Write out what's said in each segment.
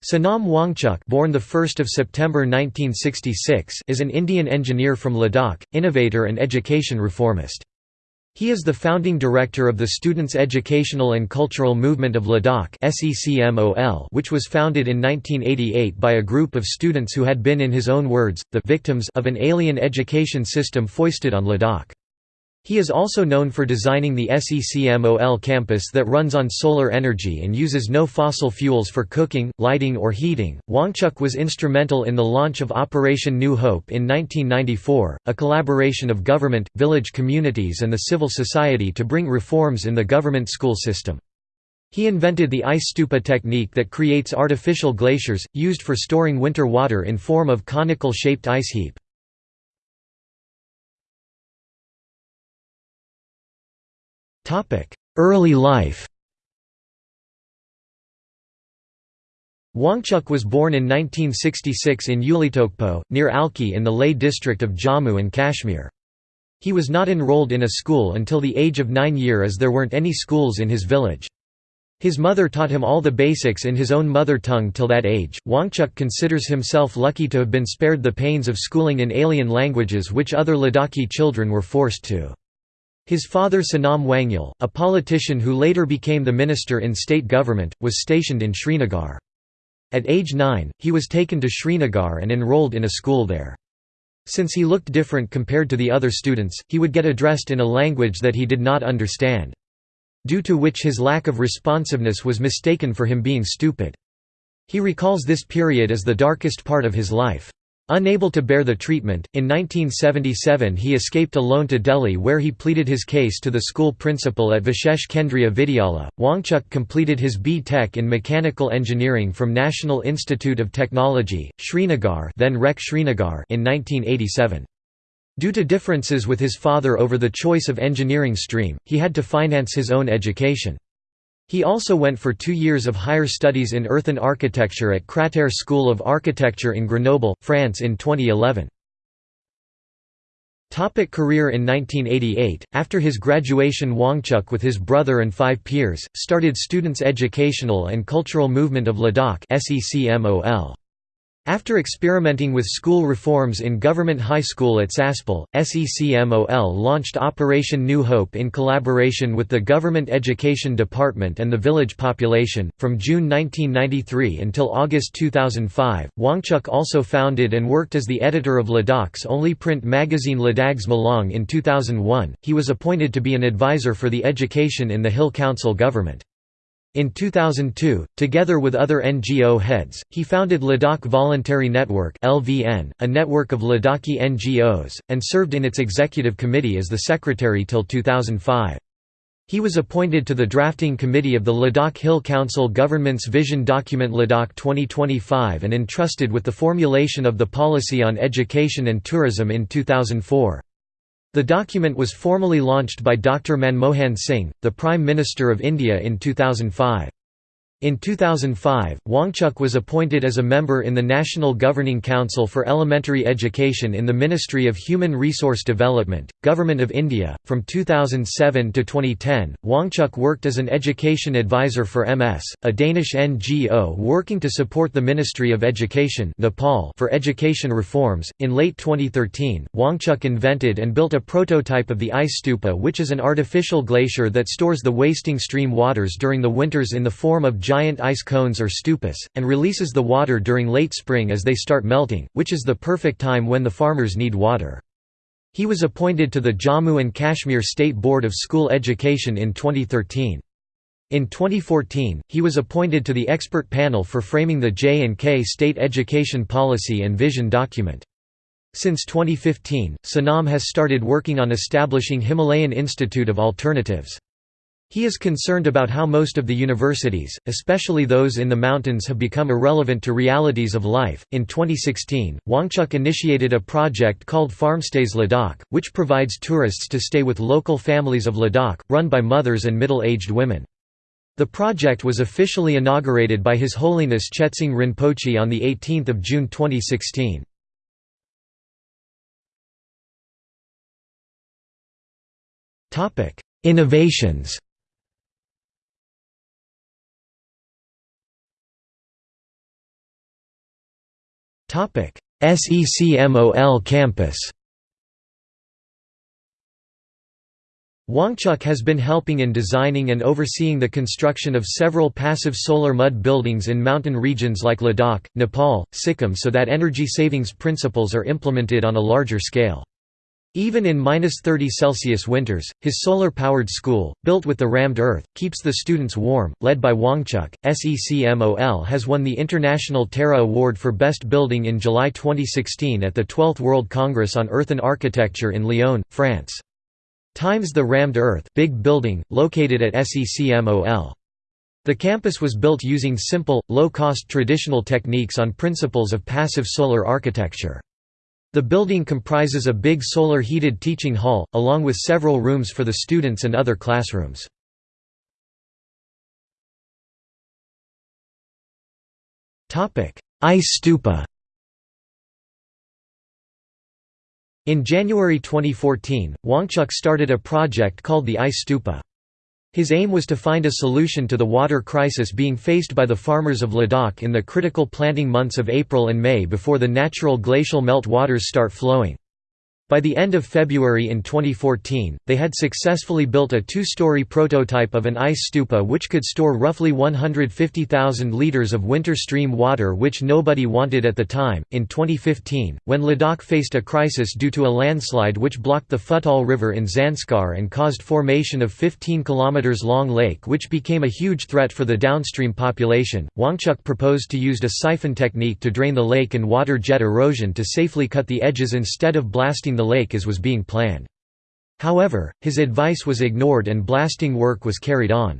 Sonam Wangchuk born the 1st of September 1966 is an Indian engineer from Ladakh, innovator and education reformist. He is the founding director of the Students' Educational and Cultural Movement of Ladakh which was founded in 1988 by a group of students who had been in his own words, the «victims» of an alien education system foisted on Ladakh. He is also known for designing the SECMOL campus that runs on solar energy and uses no fossil fuels for cooking, lighting or heating. Wangchuk was instrumental in the launch of Operation New Hope in 1994, a collaboration of government, village communities and the civil society to bring reforms in the government school system. He invented the ice stupa technique that creates artificial glaciers, used for storing winter water in form of conical-shaped ice heap. Early life Wangchuk was born in 1966 in Uleytokpo, near Alchi in the Leh district of Jammu and Kashmir. He was not enrolled in a school until the age of nine year as there weren't any schools in his village. His mother taught him all the basics in his own mother tongue till that age. Wangchuk considers himself lucky to have been spared the pains of schooling in alien languages which other Ladakhi children were forced to. His father Sonam Wangyal, a politician who later became the minister in state government, was stationed in Srinagar. At age 9, he was taken to Srinagar and enrolled in a school there. Since he looked different compared to the other students, he would get addressed in a language that he did not understand. Due to which his lack of responsiveness was mistaken for him being stupid. He recalls this period as the darkest part of his life. Unable to bear the treatment, in 1977 he escaped alone to Delhi where he pleaded his case to the school principal at Vishesh Kendriya Vidyalaya. Wangchuk completed his B. Tech in Mechanical Engineering from National Institute of Technology, Srinagar, then REC Srinagar in 1987. Due to differences with his father over the choice of engineering stream, he had to finance his own education. He also went for two years of higher studies in earthen architecture at Craterre School of Architecture in Grenoble, France in 2011. Topic career In 1988, after his graduation Wangchuk with his brother and five peers, started Students' Educational and Cultural Movement of Ladakh after experimenting with school reforms in Government High School at Saspol, SECMOL launched Operation New Hope in collaboration with the Government Education Department and the village population. From June 1993 until August 2005, Wangchuk also founded and worked as the editor of Ladakh's only print magazine Ladags Melong in 2001. He was appointed to be an advisor for the education in the Hill Council government. In 2002, together with other NGO heads, he founded Ladakh Voluntary Network (LVN), a network of Ladakhi NGOs, and served in its executive committee as the secretary till 2005. He was appointed to the drafting committee of the Ladakh Hill Council government's vision document Ladakh 2025 and entrusted with the formulation of the policy on education and tourism in 2004. The document was formally launched by Dr. Manmohan Singh, the Prime Minister of India in 2005. In 2005, Wangchuk was appointed as a member in the National Governing Council for Elementary Education in the Ministry of Human Resource Development, Government of India. From 2007 to 2010, Wangchuk worked as an education advisor for MS, a Danish NGO working to support the Ministry of Education Nepal for education reforms. In late 2013, Wangchuk invented and built a prototype of the ice stupa, which is an artificial glacier that stores the wasting stream waters during the winters in the form of giant ice cones or stupas, and releases the water during late spring as they start melting, which is the perfect time when the farmers need water. He was appointed to the Jammu and Kashmir State Board of School Education in 2013. In 2014, he was appointed to the expert panel for framing the J&K State Education Policy and Vision document. Since 2015, Sonam has started working on establishing Himalayan Institute of Alternatives. He is concerned about how most of the universities, especially those in the mountains, have become irrelevant to realities of life. In 2016, Wangchuk initiated a project called Farmstays Ladakh, which provides tourists to stay with local families of Ladakh, run by mothers and middle aged women. The project was officially inaugurated by His Holiness Chetsang Rinpoche on 18 June 2016. Innovations SECMOL campus Wangchuk has been helping in designing and overseeing the construction of several passive solar mud buildings in mountain regions like Ladakh, Nepal, Sikkim so that energy savings principles are implemented on a larger scale. Even in minus 30 Celsius winters, his solar-powered school, built with the rammed earth, keeps the students warm. Led by Wangchuk, SECMOL has won the International Terra Award for Best Building in July 2016 at the 12th World Congress on Earth and Architecture in Lyon, France. Times the Rammed Earth big building, located at SECMOL. The campus was built using simple, low-cost traditional techniques on principles of passive solar architecture. The building comprises a big solar heated teaching hall, along with several rooms for the students and other classrooms. Ice stupa In January 2014, Wangchuk started a project called the Ice Stupa. His aim was to find a solution to the water crisis being faced by the farmers of Ladakh in the critical planting months of April and May before the natural glacial melt waters start flowing. By the end of February in 2014, they had successfully built a two-story prototype of an ice stupa which could store roughly 150,000 liters of winter stream water which nobody wanted at the time. In 2015, when Ladakh faced a crisis due to a landslide which blocked the Phugtal River in Zanskar and caused formation of 15 km long lake which became a huge threat for the downstream population, Wangchuk proposed to use a siphon technique to drain the lake and water jet erosion to safely cut the edges instead of blasting the lake as was being planned. However, his advice was ignored and blasting work was carried on.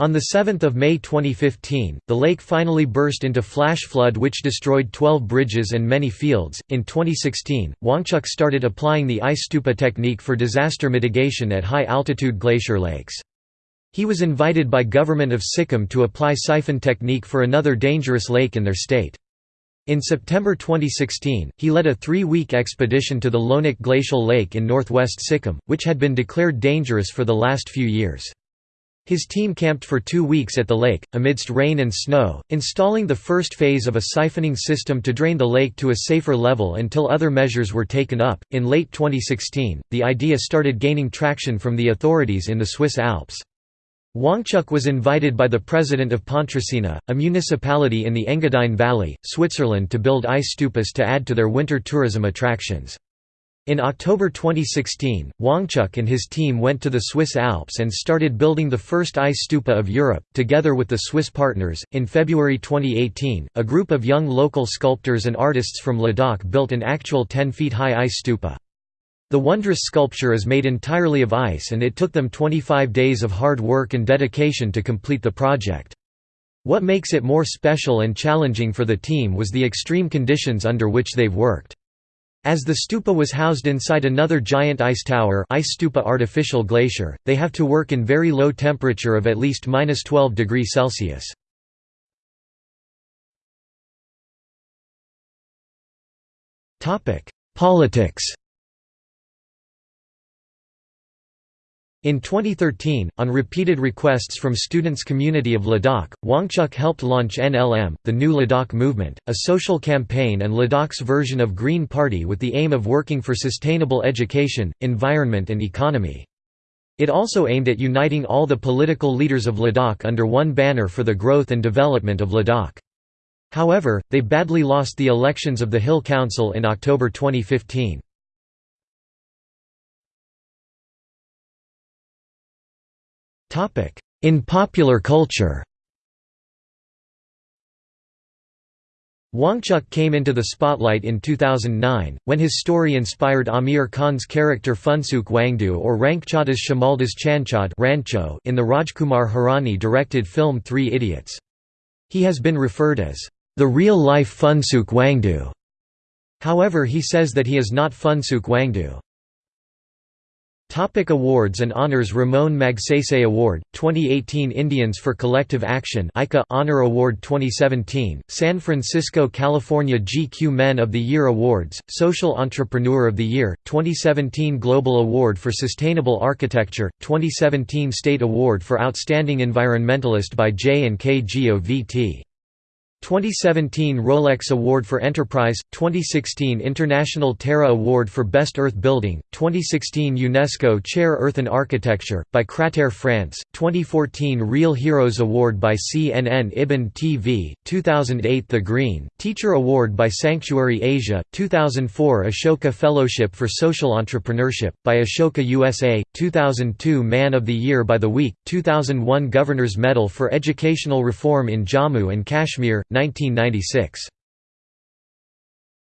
On 7 May 2015, the lake finally burst into flash flood which destroyed 12 bridges and many fields. In 2016, Wangchuk started applying the ice stupa technique for disaster mitigation at high-altitude glacier lakes. He was invited by government of Sikkim to apply siphon technique for another dangerous lake in their state. In September 2016, he led a three-week expedition to the Lhonak Glacial Lake in northwest Sikkim, which had been declared dangerous for the last few years. His team camped for two weeks at the lake, amidst rain and snow, installing the first phase of a siphoning system to drain the lake to a safer level until other measures were taken up. In late 2016, the idea started gaining traction from the authorities in the Swiss Alps. Wangchuk was invited by the president of Pontresina, a municipality in the Engadine Valley, Switzerland to build ice stupas to add to their winter tourism attractions. In October 2016, Wangchuk and his team went to the Swiss Alps and started building the first ice stupa of Europe, together with the Swiss partners. In February 2018, a group of young local sculptors and artists from Ladakh built an actual 10 feet high ice stupa. The wondrous sculpture is made entirely of ice and it took them 25 days of hard work and dedication to complete the project. What makes it more special and challenging for the team was the extreme conditions under which they've worked. As the stupa was housed inside another giant ice tower ice stupa artificial glacier, they have to work in very low temperature of at least minus 12 degrees Celsius. Politics In 2013, on repeated requests from students community of Ladakh, Wangchuk helped launch NLM, the New Ladakh Movement, a social campaign and Ladakh's version of Green Party with the aim of working for sustainable education, environment and economy. It also aimed at uniting all the political leaders of Ladakh under one banner for the growth and development of Ladakh. However, they badly lost the elections of the Hill Council in October 2015. In popular culture Wangchuk came into the spotlight in 2009, when his story inspired Aamir Khan's character Phunsukh Wangdu or Ranchhoddas Shamaldas Chanchad Rancho in the Rajkumar Hirani directed film Three Idiots. He has been referred as, "...the real-life Phunsukh Wangdu." However he says that he is not Phunsukh Wangdu. Topic awards and honors Ramon Magsaysay Award, 2018 Indians for Collective Action ICA Honor Award 2017, San Francisco California GQ Men of the Year Awards, Social Entrepreneur of the Year, 2017 Global Award for Sustainable Architecture, 2017 State Award for Outstanding Environmentalist by J&K GOVT 2017 Rolex Award for Enterprise, 2016 International Terra Award for Best Earth Building, 2016 UNESCO Chair Earth and Architecture, by CRAterre France, 2014 Real Heroes Award by CNN IBN TV, 2008 The Green, Teacher Award by Sanctuary Asia, 2004 Ashoka Fellowship for Social Entrepreneurship, by Ashoka USA, 2002 Man of the Year by The Week, 2001 Governor's Medal for Educational Reform in Jammu and Kashmir, 1996